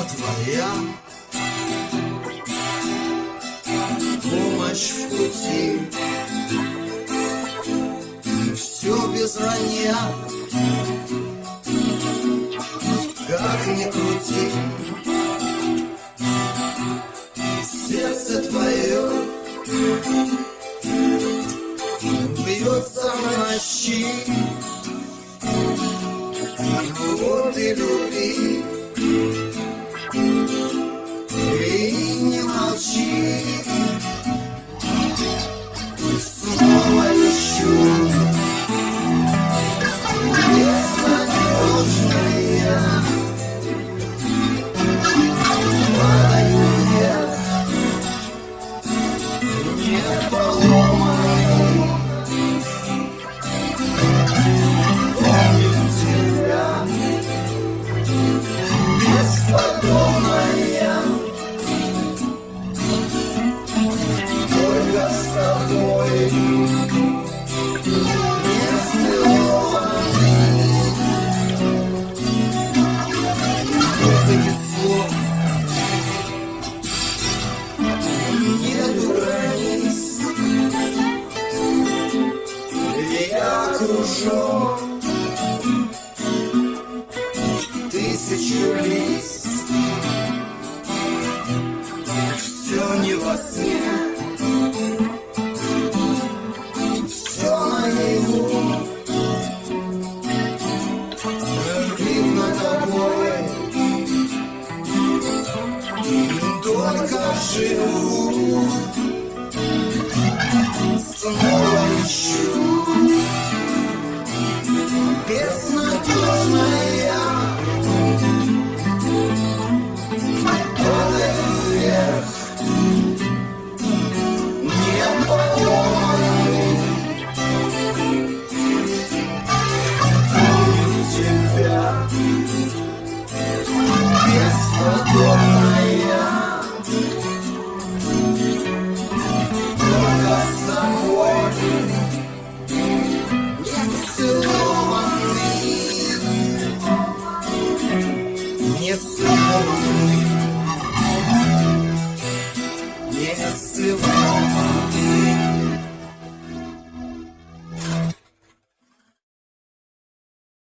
твоя. Помощь в пути. Все без вранья Как ни крути. Сердце твое Бьется в ночи Вот и любви Снова Я окружен Тысячу лиц. Все не во сне. Все наяву Видно тобой. Только живу. Снова ищу Thank you.